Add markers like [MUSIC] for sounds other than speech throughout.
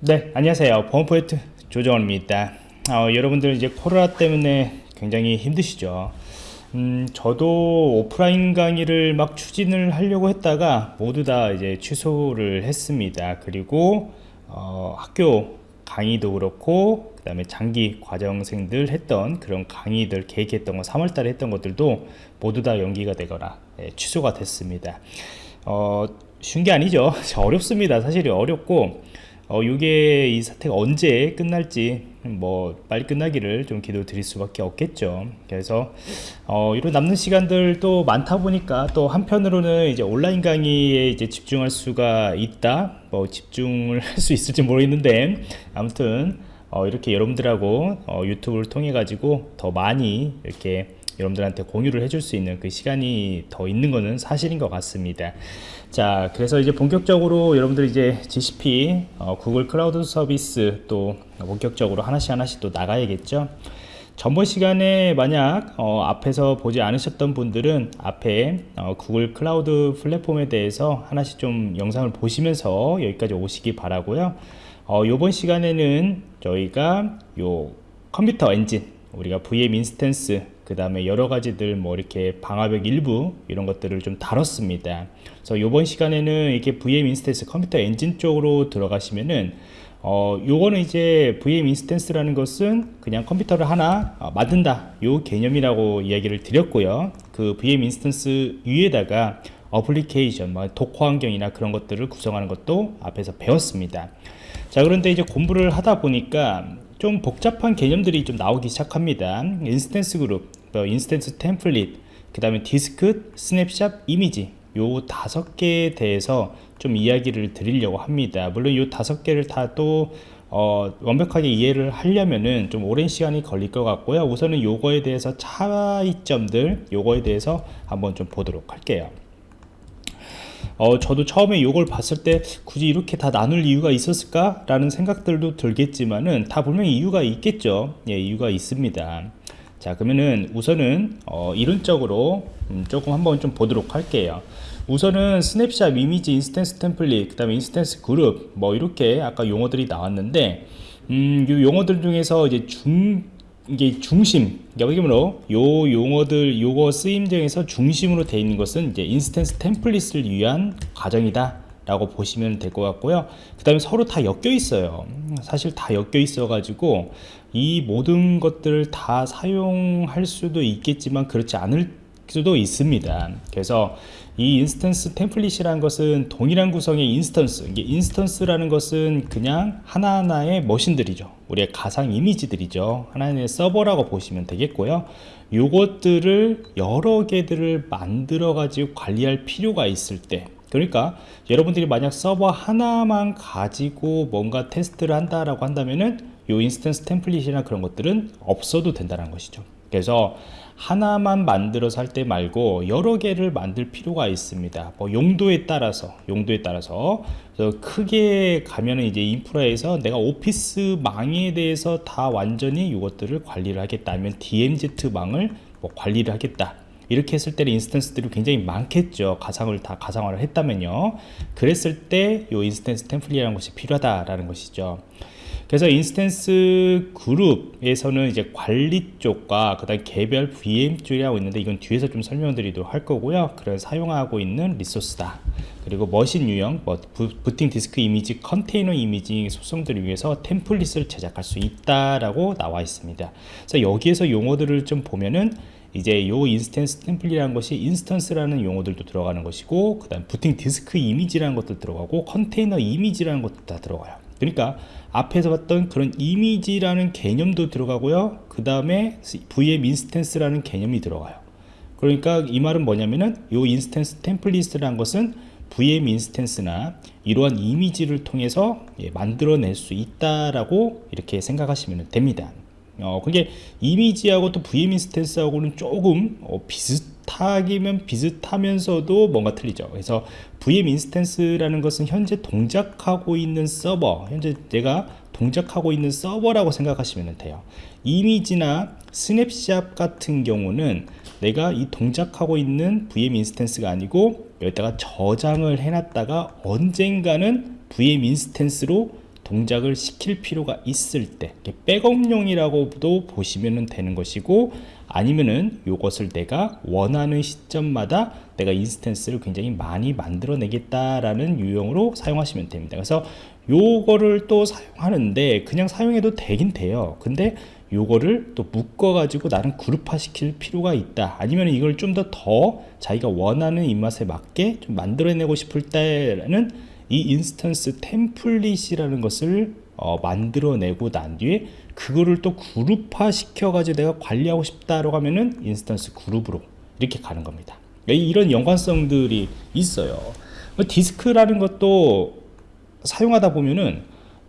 네 안녕하세요. 보안포인트 조정원입니다. 어, 여러분들 이제 코로나 때문에 굉장히 힘드시죠? 음, 저도 오프라인 강의를 막 추진을 하려고 했다가 모두 다 이제 취소를 했습니다. 그리고 어, 학교 강의도 그렇고 그 다음에 장기 과정생들 했던 그런 강의들 계획했던 거 3월달에 했던 것들도 모두 다 연기가 되거나 예, 취소가 됐습니다. 어, 쉬운 게 아니죠. [LAUGHS] 어렵습니다. 사실이 어렵고 어, 이게 이 사태가 언제 끝날지 뭐 빨리 끝나기를 좀 기도 드릴 수밖에 없겠죠. 그래서 어, 이런 남는 시간들도 많다 보니까 또 한편으로는 이제 온라인 강의에 이제 집중할 수가 있다 뭐 집중을 [LAUGHS] 할 수 있을지 모르겠는데 아무튼 어, 이렇게 여러분들하고 어, 유튜브를 통해 가지고 더 많이 이렇게 여러분들한테 공유를 해줄 수 있는 그 시간이 더 있는 것은 사실인 것 같습니다. 자 그래서 이제 본격적으로 여러분들 이제 GCP 어, Google Cloud service 또 본격적으로 하나씩 하나씩 또 나가야겠죠? 전번 시간에 만약 어, 앞에서 보지 않으셨던 분들은 앞에 어, Google Cloud Platform에 대해서 하나씩 좀 영상을 보시면서 여기까지 오시기 바라고요. 어, 이번 시간에는 저희가 요 Compute Engine 우리가 VM instance 그 다음에 여러 가지들 뭐 이렇게 방화벽 일부 이런 것들을 좀 다뤘습니다. 그래서 이번 시간에는 이렇게 VM instance Compute Engine 쪽으로 들어가시면은 어 요거는 이제 VM 인스턴스라는 것은 그냥 컴퓨터를 하나 어, 만든다. 요 개념이라고 이야기를 드렸고요. 그 VM instance 위에다가 어플리케이션 뭐 Docker 환경이나 그런 것들을 구성하는 것도 앞에서 배웠습니다. 자 그런데 이제 공부를 하다 보니까 좀 복잡한 개념들이 좀 나오기 시작합니다. instance group 뭐 instance template 그 다음에 디스크 스냅샷 이미지 요 다섯 개에 대해서 좀 이야기를 드리려고 합니다 물론 요 다섯 개를 다또 어, 완벽하게 이해를 하려면은 좀 오랜 시간이 걸릴 것 같고요 우선은 요거에 대해서 차이점들 요거에 대해서 한번 좀 보도록 할게요 어, 저도 처음에 이걸 봤을 때 굳이 이렇게 다 나눌 이유가 있었을까? 라는 생각들도 들겠지만은 다 분명히 이유가 있겠죠. 예, 이유가 있습니다. 자, 그러면은 우선은 어, 이론적으로 음, 조금 한번 좀 보도록 할게요. 우선은 스냅샷 이미지 instance template, 그 다음에 instance 그룹, 뭐 이렇게 아까 용어들이 나왔는데, 음, 이 용어들 중에서 이제 중, 이게 중심 여기므로 요 용어들 요거 쓰임 중에서 중심으로 되어 있는 것은 이제 instance template을 위한 과정이다 라고 보시면 될 것 같고요. 그 다음에 서로 다 엮여 있어요. 사실 다 엮여 있어 가지고 이 모든 것들을 다 사용할 수도 있겠지만 그렇지 않을 수도 있습니다. 그래서 이 instance template이라는 것은 동일한 구성의 instance 이게 instance라는 것은 그냥 하나하나의 machine들이죠. 우리의 가상 이미지들이죠. 하나의 서버라고 보시면 되겠고요. 요것들을 여러 개들을 만들어 가지고 관리할 필요가 있을 때 그러니까 여러분들이 만약 서버 하나만 가지고 뭔가 테스트를 한다라고 한다면은 요 instance template이나 그런 것들은 없어도 된다는 것이죠. 그래서 하나만 만들어서 할 때 말고 여러 개를 만들 필요가 있습니다. 뭐 용도에 따라서 용도에 따라서. 크게 가면은 이제 인프라에서 내가 오피스 망에 대해서 다 완전히 이것들을 관리를 하겠다. 아니면 DMZ 망을 뭐 관리를 하겠다 이렇게 했을 때는 instance들이 굉장히 많겠죠. 가상을 다 가상화를 했다면요. 그랬을 때 이 instance template이라는 것이 필요하다라는 것이죠. 그래서 instance 그룹에서는 이제 관리 쪽과 그 다음 개별 VM 쪽이라고 있는데 이건 뒤에서 좀 설명드리도록 할 거고요. 그래서 사용하고 있는 resource다. 그리고 machine 유형 뭐 부팅 디스크 이미지 컨테이너 이미지 속성들을 위해서 template을 제작할 수 있다라고 나와 있습니다. 그래서 여기에서 용어들을 좀 보면은 이제 요 instance template이라는 것이 instance라는 용어들도 들어가는 것이고 그 다음 부팅 디스크 이미지라는 것도 들어가고 컨테이너 이미지라는 것도 다 들어가요. 그러니까 앞에서 봤던 그런 이미지라는 개념도 들어가고요. 그 다음에 VM 인스턴스라는 개념이 들어가요. 그러니까 이 말은 뭐냐면은 요 인스턴스 템플릿이라는 것은 VM 인스턴스나 이러한 이미지를 통해서 예, 만들어낼 수 있다라고 이렇게 생각하시면 됩니다 어, 그게 이미지하고 또 VM 인스턴스하고는 조금 어, 비슷하기면 비슷하면서도 뭔가 틀리죠. 그래서 VM 인스턴스라는 것은 현재 동작하고 있는 서버, 현재 내가 동작하고 있는 서버라고 생각하시면 돼요. 이미지나 스냅샷 같은 경우는 내가 이 동작하고 있는 VM 인스턴스가 아니고 여기다가 저장을 해놨다가 언젠가는 VM 인스턴스로 동작을 시킬 필요가 있을 때 백업용이라고도 보시면 되는 것이고 아니면은 이것을 내가 원하는 시점마다 내가 instance를 굉장히 많이 만들어내겠다라는 유형으로 사용하시면 됩니다. 그래서 요거를 또 사용하는데 그냥 사용해도 되긴 돼요. 근데 요거를 또 묶어 가지고 나는 그룹화 시킬 필요가 있다 아니면 이걸 좀 더더 자기가 원하는 입맛에 맞게 좀 만들어내고 싶을 때는 이 instance template이라는 것을 어, 만들어내고 난 뒤에 그거를 또 그룹화 시켜 가지고 내가 관리하고 싶다라고 하면은 instance 그룹으로 이렇게 가는 겁니다. 이런 연관성들이 있어요. 디스크라는 것도 사용하다 보면은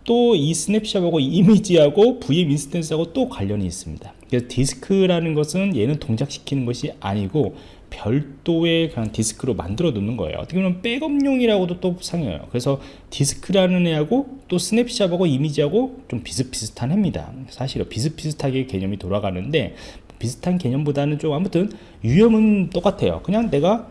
또 이 snapshot하고 이 이미지하고 VM 인스턴스하고 또 관련이 있습니다. 그래서 디스크라는 것은 얘는 동작시키는 것이 아니고 별도의 그냥 디스크로 만들어 놓는 거예요. 어떻게 보면 백업용이라고도 또 생각해요. 그래서 디스크라는 애하고 또 snapshot하고 이미지하고 좀 비슷비슷한 애입니다. 사실은 비슷비슷하게 개념이 돌아가는데 비슷한 개념보다는 좀 아무튼 유형은 똑같아요. 그냥 내가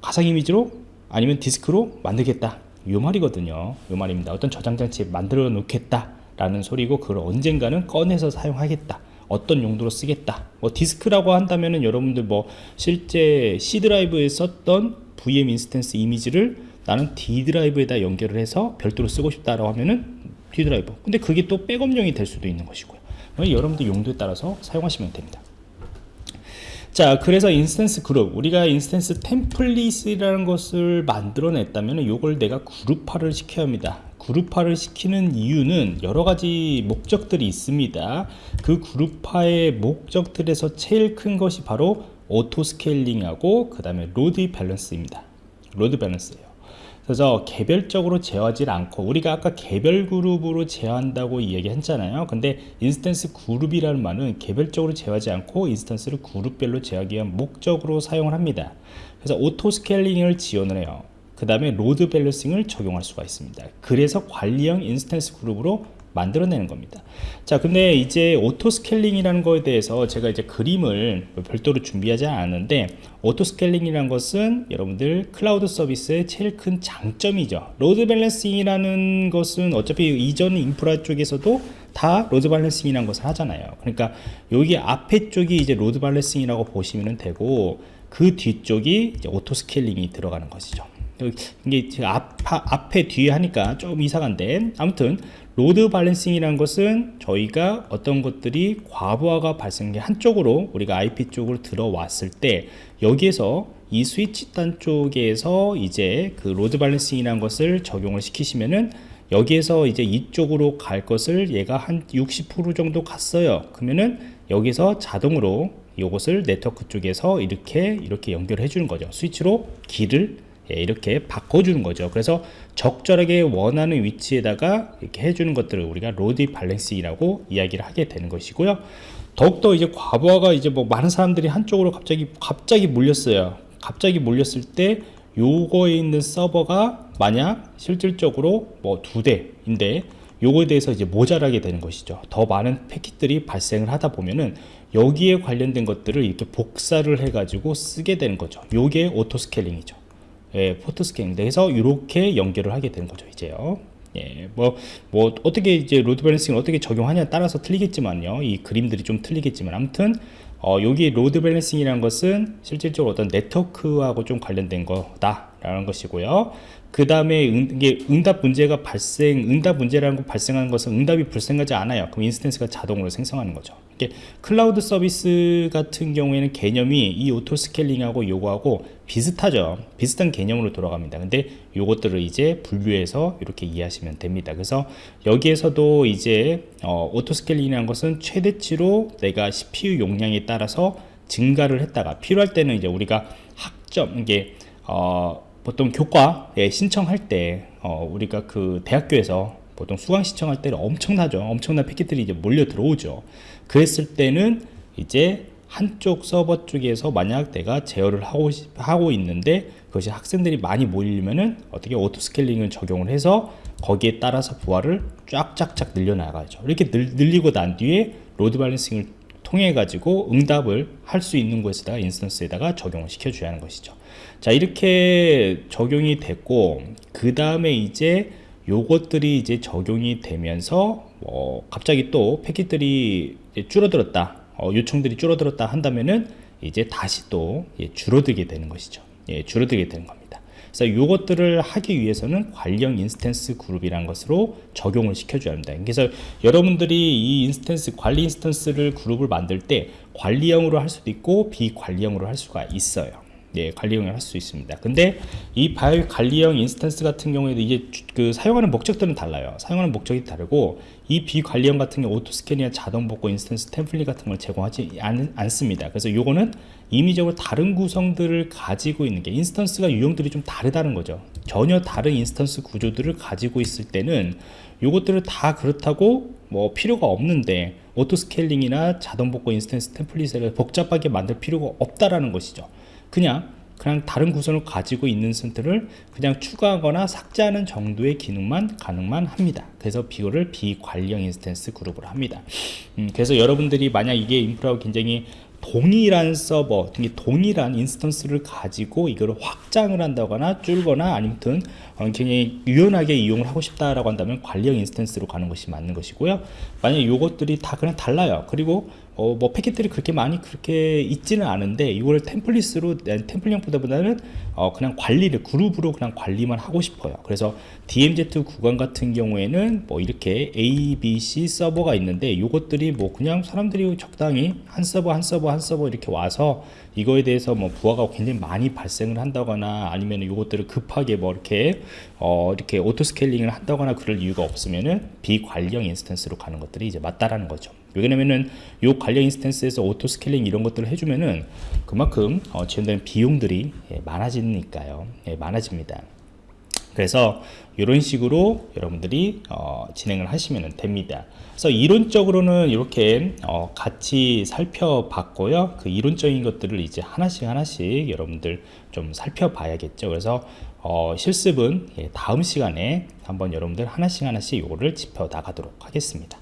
가상 이미지로 아니면 디스크로 만들겠다. 이 말이거든요. 이 말입니다. 어떤 저장장치 만들어 놓겠다 라는 소리고 그걸 언젠가는 꺼내서 사용하겠다 어떤 용도로 쓰겠다. 뭐 디스크라고 한다면은 여러분들 뭐 실제 C 드라이브에 썼던 VM instance 이미지를 나는 D 드라이브에다 연결을 해서 별도로 쓰고 싶다라고 하면은 D 드라이브 근데 그게 또 백업용이 될 수도 있는 것이고요. 여러분들 용도에 따라서 사용하시면 됩니다. 자 그래서 instance 그룹 우리가 instance template이라는 것을 만들어냈다면 이걸 내가 그룹화를 시켜야 합니다 그룹화를 시키는 이유는 여러 가지 목적들이 있습니다. 그 그룹화의 목적들에서 제일 큰 것이 바로 auto scaling하고 그 다음에 load balance입니다. load balance예요. 그래서 개별적으로 제어하지 않고 우리가 아까 개별 그룹으로 제어한다고 이야기했잖아요. 근데 instance 그룹이라는 말은 개별적으로 제어하지 않고 instance를 그룹별로 제어하기 위한 목적으로 사용을 합니다. 그래서 auto scaling을 지원을 해요 그 다음에 load balancing을 적용할 수가 있습니다. 그래서 관리형 instance 그룹으로 만들어내는 겁니다. 자 근데 이제 auto scaling이라는 거에 대해서 제가 이제 그림을 별도로 준비하지 않았는데 auto scaling이라는 것은 여러분들 클라우드 서비스의 제일 큰 장점이죠. load balancing이라는 것은 어차피 이전 인프라 쪽에서도 다 load balancing이라는 것을 하잖아요. 그러니까 여기 앞에 쪽이 이제 load balancing이라고 보시면 되고 그 뒤쪽이 auto scaling이 들어가는 것이죠 이게 앞, 앞에 뒤에 하니까 좀 이상한데. 아무튼 load balancing이라는 것은 저희가 어떤 것들이 과부하가 발생한 게 한쪽으로 우리가 IP 쪽으로 들어왔을 때 여기에서 이 스위치 단 쪽에서 이제 그 load balancing이라는 것을 적용을 시키시면은 여기에서 이제 이쪽으로 갈 것을 얘가 한 60% 정도 갔어요. 그러면은 여기서 자동으로 이것을 네트워크 쪽에서 이렇게 이렇게 연결해 주는 거죠. 스위치로 길을 예, 이렇게 바꿔주는 거죠. 그래서 적절하게 원하는 위치에다가 이렇게 해주는 것들을 우리가 load balancing이라고 이야기를 하게 되는 것이고요. 더욱더 이제 과부하가 이제 뭐 많은 사람들이 한쪽으로 갑자기 갑자기 몰렸어요. 갑자기 몰렸을 때 요거에 있는 서버가 만약 실질적으로 뭐 두 대인데 요거에 대해서 이제 모자라게 되는 것이죠. 더 많은 패킷들이 발생을 하다 보면은 여기에 관련된 것들을 이렇게 복사를 해 가지고 쓰게 되는 거죠. 요게 auto scaling이죠 예, auto scale 그래서 이렇게 연결을 하게 되는 거죠 이제요. 예, 뭐, 뭐, 어떻게 이제 load balancing을 어떻게 적용하냐에 따라서 틀리겠지만요. 이 그림들이 좀 틀리겠지만, 아무튼, 어, 여기 load balancing이라는 것은 실질적으로 어떤 네트워크하고 좀 관련된 거다 라는 것이고요. 그 다음에 이게 응답 문제가 발생, 응답 문제라는 거 발생하는 것은 응답이 발생하지 않아요. 그럼 instance가 자동으로 생성하는 거죠. 이게 클라우드 서비스 같은 경우에는 개념이 이 auto scaling하고 요거하고 비슷하죠. 비슷한 개념으로 돌아갑니다. 근데 요것들을 이제 분류해서 이렇게 이해하시면 됩니다. 그래서 여기에서도 이제 어, auto scaling이라는 것은 최대치로 내가 CPU 용량에 따라서 증가를 했다가 필요할 때는 이제 우리가 학점 이게 어, 보통 교과에 신청할 때 어, 우리가 그 대학교에서 보통 수강 신청할 때는 엄청나죠. 엄청난 패킷들이 이제 몰려 들어오죠. 그랬을 때는 이제 한쪽 서버 쪽에서 만약 내가 제어를 하고, 하고 있는데 그것이 학생들이 많이 몰리면은 어떻게 auto scaling을 적용을 해서 거기에 따라서 부하를 쫙쫙쫙 늘려나가죠. 이렇게 늘, 늘리고 난 뒤에 load balancing을 통해 가지고 응답을 할 수 있는 곳에다가 instance에다가 적용을 시켜 줘야 하는 것이죠. 자 이렇게 적용이 됐고 그 다음에 이제 요것들이 이제 적용이 되면서 뭐 갑자기 또 패킷들이 줄어들었다. 어, 요청들이 줄어들었다 한다면은 이제 다시 또 예, 줄어들게 되는 것이죠. 예, 줄어들게 되는 겁니다 그래서 이것들을 하기 위해서는 관리형 instance 그룹이라는 것으로 적용을 시켜줘야 합니다. 그래서 여러분들이 이 instance 관리 instance를 그룹을 만들 때 관리형으로 할 수도 있고 비관리형으로 할 수가 있어요. 예, 관리형을 할 수 있습니다. 근데 이 비관리형 instance 같은 경우에도 이제 주- 그 사용하는 목적들은 달라요. 사용하는 목적이 다르고 이 비관리형 같은 경우 auto scale이나 자동 복구 instance template 같은 걸 제공하지 않, 않습니다. 그래서 요거는 임의적으로 다른 구성들을 가지고 있는 게 instance가 유형들이 좀 다르다는 거죠. 전혀 다른 instance 구조들을 가지고 있을 때는 요것들을 다 그렇다고 뭐 필요가 없는데 auto scaling이나 자동 복구 instance template을 복잡하게 만들 필요가 없다라는 것이죠. 그냥 그냥 다른 구성을 가지고 있는 서버들을 그냥 추가하거나 삭제하는 정도의 기능만 가능만 합니다. 그래서 이거를 비관리형 instance 그룹으로 합니다. 음, 그래서 여러분들이 만약 이게 인프라가 굉장히 동일한 서버, 동일한 instance를 가지고 이거를 확장을 한다거나 줄거나 아니면 어, 굉장히 유연하게 이용을 하고 싶다라고 한다면 관리형 instance로 가는 것이 맞는 것이고요. 만약 이것들이 다 그냥 달라요. 그리고 어, 뭐 패킷들이 그렇게 많이 그렇게 있지는 않은데 이걸 template으로 template보다는 어, 그냥 관리를 그룹으로 그냥 관리만 하고 싶어요. 그래서 DMZ 구간 같은 경우에는 뭐 이렇게 A, B, C 서버가 있는데 이것들이 뭐 그냥 사람들이 적당히 한 서버 한 서버 한 서버 이렇게 와서 이거에 대해서 뭐 부하가 굉장히 많이 발생을 한다거나 아니면 이것들을 급하게 뭐 이렇게 어 이렇게 auto scaling을 한다거나 그럴 이유가 없으면은 비관리형 instance로 가는 것들이 이제 맞다라는 거죠. 왜냐면은 요 관리형 instance에서 auto scaling 이런 것들을 해주면은 그만큼 어, 지원되는 비용들이 예, 많아지니까요. 예, 많아집니다. 그래서 이런 식으로 여러분들이 어, 진행을 하시면 됩니다. 그래서 이론적으로는 이렇게 어, 같이 살펴봤고요. 그 이론적인 것들을 이제 하나씩 하나씩 여러분들 좀 살펴봐야겠죠. 그래서 어, 실습은 예, 다음 시간에 한번 여러분들 하나씩 하나씩 이거를 짚어 나가도록 하겠습니다.